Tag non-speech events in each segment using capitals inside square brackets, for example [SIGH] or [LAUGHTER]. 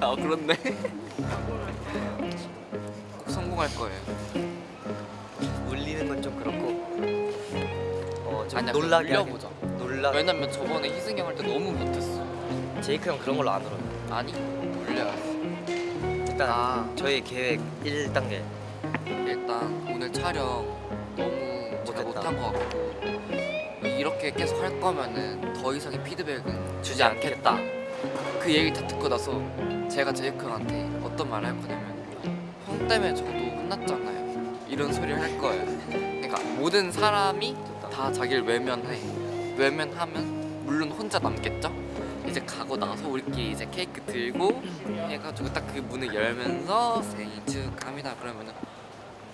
아 그렇네. 꼭 [LAUGHS] 성공할 거예요. 울리는 건 좀 그렇고. 어좀 아니야, 놀라게. 울려보자. 놀라. 왜냐면 저번에 희승이 형 할 때 너무 못했어. 제이크 형 그런 걸로 안 울어요 아니 울려야지. 일단 아. 저희 계획 1단계. 일단 오늘 촬영 너무 잘 못했다. 못한 것 같고 이렇게 계속 할 거면은 더 이상의 피드백은 주지 않겠다. 그 얘기 다 듣고 나서 제가 제이크 형한테 어떤 말을 할 거냐면 형 때문에 저도 혼났잖아요. 이런 소리를 할 거예요. 그러니까 모든 사람이 다. 자기를 외면해. 외면하면 물론 혼자 남겠죠? 이제 가고 나서 우리끼리 이제 케이크 들고 해가지고 딱 그 문을 열면서 생일 축하합니다. 그러면은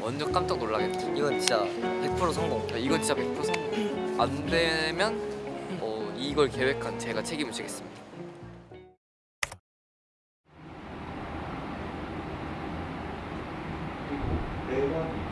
완전 깜짝 놀라겠죠? 이건 진짜 100% 성공. 야, 이건 진짜 100% 성공. 안 되면 어, 이걸 계획한 제가 책임을 지겠습니다 They want you.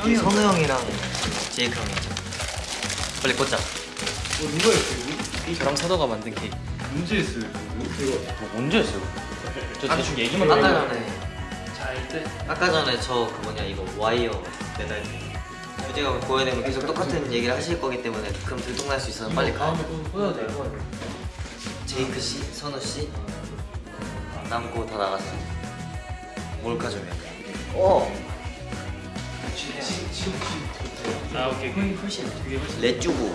여기 선우 형이랑 제이크 형이 있죠 빨리 꽂자 누가 했어요? 저랑 사도가 만든 케이크 문제 했어요. 뭐 언제 했어요? 저 대충 얘기만 아까. 전에 아까 전에 저 그 뭐냐 이거 와이어 매달 유재가 보여되면 계속 똑같은 얘기를 하실 거기 때문에 그럼 들통날 수 있어서 빨리 가 보여도 돼요 제이크 씨, 선우 씨 남고 다 나갔어 몰카 좀 해. 어! 아 오케이 훨씬 레쭈구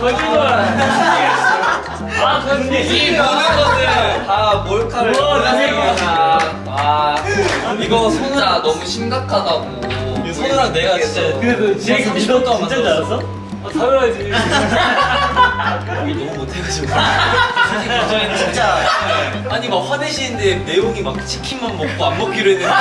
거짓말 아 근데 이 모든 것을 다 몰카를. 아 이거 진짜 너무 심각하다고 손우랑 내가 진짜 그래도 제이크 믿었다 진짜 줄 알았어? 아 당연하지 너무 못해가지고 저희는 진짜 아니 막 화내시는데 내용이 막 치킨만 먹고 안 먹기로 했는데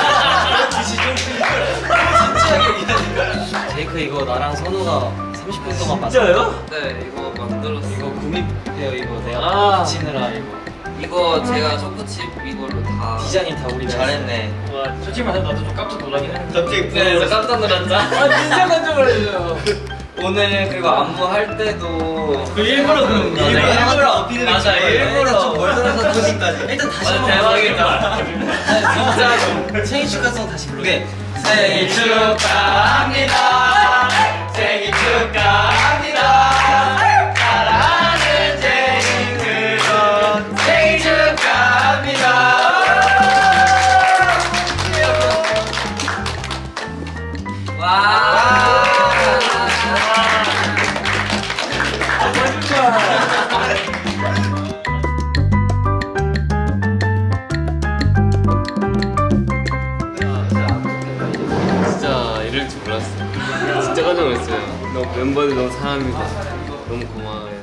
좀 진지하게 얘기하니까 제이크 이거 나랑 선우가 30분 동안 진짜요? 네 이거 만들었어 이거 구입해요 이거. 내가 아. 붙이느라 이거. 이거 제가 초코칩 이걸로 다 디자인 다 우리 잘했네. 와 솔직히 말해서 나도 좀 깜짝 놀라긴 했는데. 갑자기 네, 깜짝 놀랐죠? 아 진짜 깜짝 놀랐어요. [LAUGHS] 오늘 그리고 안무 할 때도 그 일부러 그런 거 일부러 어필을 맞아 일부러 좀 멀더라서 터진까지. 일단 다시 맞아 대박이다. 진짜로 [LAUGHS] 생일 축하송 다시 부르게 생일 축하합니다 생일 멤버들 너무 사랑합니다. 너무 고마워요.